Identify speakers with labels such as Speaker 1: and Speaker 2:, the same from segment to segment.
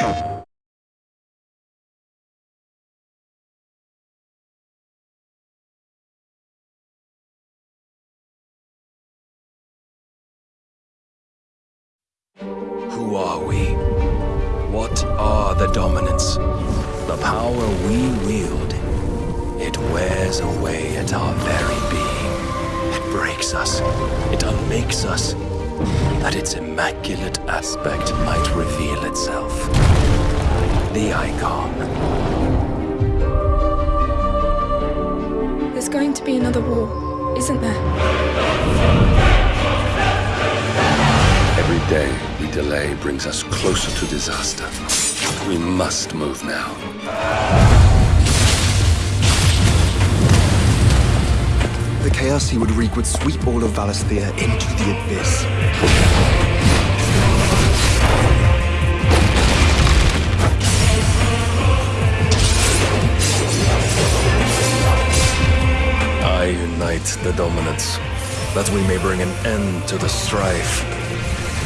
Speaker 1: Who are we? What are the dominants? The power we wield. It wears away at our very being. It breaks us. It unmakes us. That its immaculate aspect might reveal itself. The icon.
Speaker 2: There's going to be another war, isn't there?
Speaker 3: Every day we delay brings us closer to disaster. We must move now.
Speaker 4: The chaos he would wreak would sweep all of Valisthea into the abyss.
Speaker 1: I unite the dominants, that we may bring an end to the strife,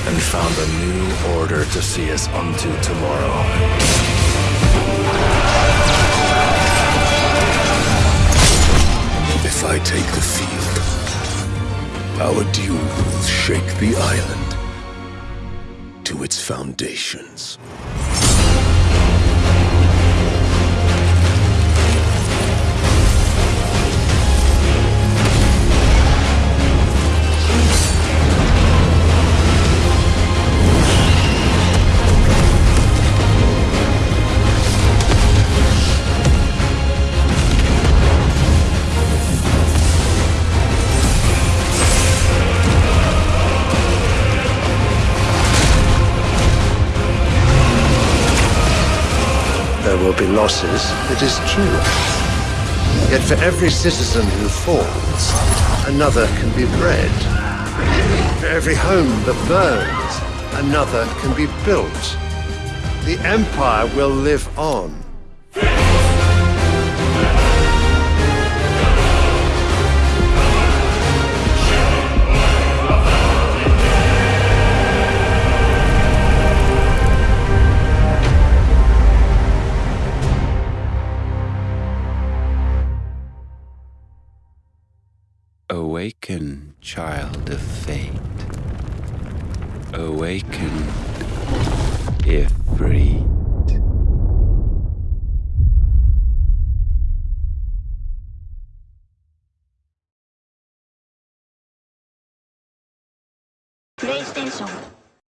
Speaker 1: and found a new order to see us unto tomorrow.
Speaker 3: If I take the field, our duel will shake the island to its foundations.
Speaker 5: There will be losses, it is true. Yet for every citizen who falls, another can be bred. For every home that burns, another can be built. The Empire will live on.
Speaker 3: Awaken, child of fate. Awaken, if free. PlayStation